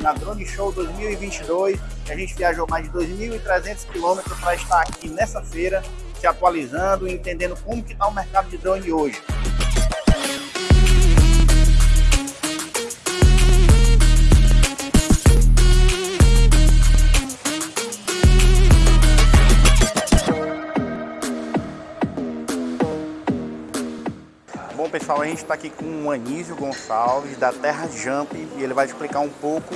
na Drone Show 2022. A gente viajou mais de 2.300 quilômetros para estar aqui nessa feira, se atualizando e entendendo como que está o mercado de drone hoje. Bom pessoal, a gente está aqui com o Anísio Gonçalves da Terra Jump e ele vai explicar um pouco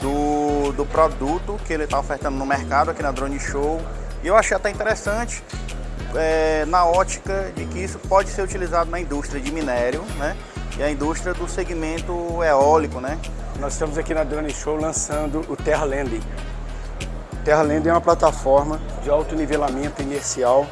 do, do produto que ele está ofertando no mercado aqui na Drone Show. E eu achei até interessante é, na ótica de que isso pode ser utilizado na indústria de minério né? e a indústria do segmento eólico. Né? Nós estamos aqui na Drone Show lançando o Terra Landing. Terra Landing é uma plataforma de alto nivelamento inercial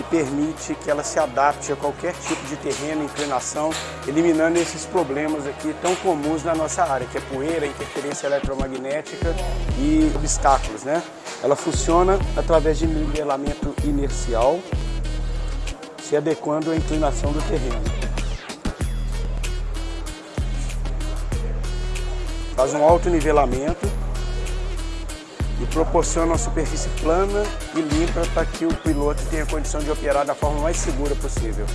que permite que ela se adapte a qualquer tipo de terreno, inclinação, eliminando esses problemas aqui tão comuns na nossa área, que é poeira, interferência eletromagnética e obstáculos. Né? Ela funciona através de nivelamento inercial, se adequando à inclinação do terreno. Faz um alto nivelamento proporciona uma superfície plana e limpa para que o piloto tenha condição de operar da forma mais segura possível.